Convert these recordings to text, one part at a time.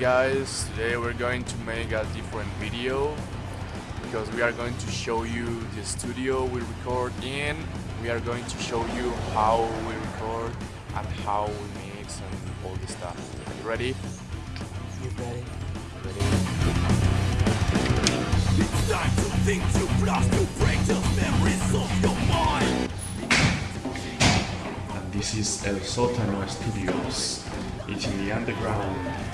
guys, today we're going to make a different video because we are going to show you the studio we record in we are going to show you how we record and how we mix and all this stuff. Are you ready? You ready? Ready? It's time to think, to blast, to break those memories of your mind. And this is El Sótano Studios. It's in the underground.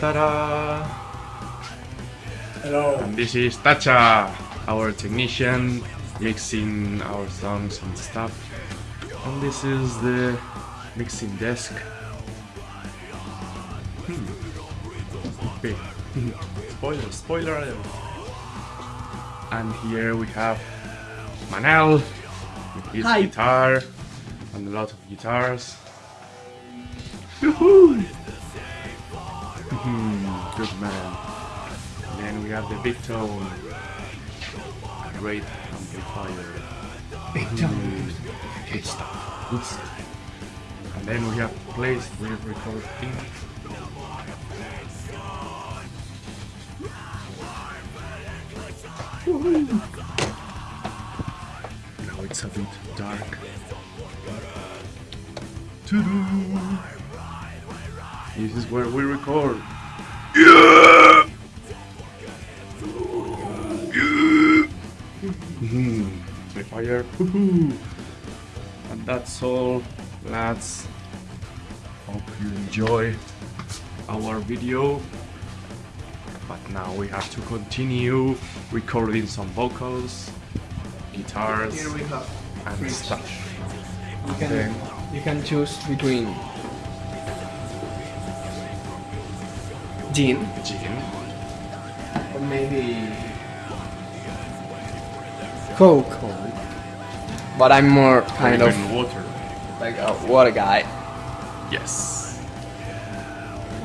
Ta-da! Hello. And this is Tacha, our technician, mixing our songs and stuff. And this is the mixing desk. Hmm. Okay. spoiler, spoiler alert. And here we have Manel with his Hi. guitar and a lot of guitars. Woohoo! Mhm, Good man. And then we have the big tone. Great amplifier. Big Mm, Good stuff. Good stuff. And then we have the place we record in. Now it's a bit dark. To-do. This is where we record. Yeah! Mhm. The fire. Woohoo. And that's all, lads. Hope you enjoy our video. But now we have to continue recording some vocals, guitars, Here we have and fridge. stuff. You can you can choose between gin Gin, or maybe Coke. But I'm more kind of water. like a water guy. Yes.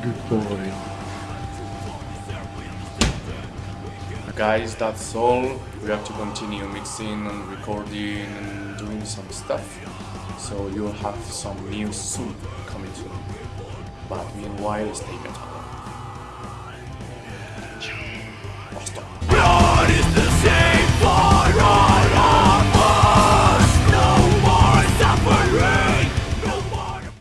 Good boy. Guys, that's all. We have to continue mixing and recording and doing some stuff. So you'll have some news soon coming soon. But meanwhile, stay metal.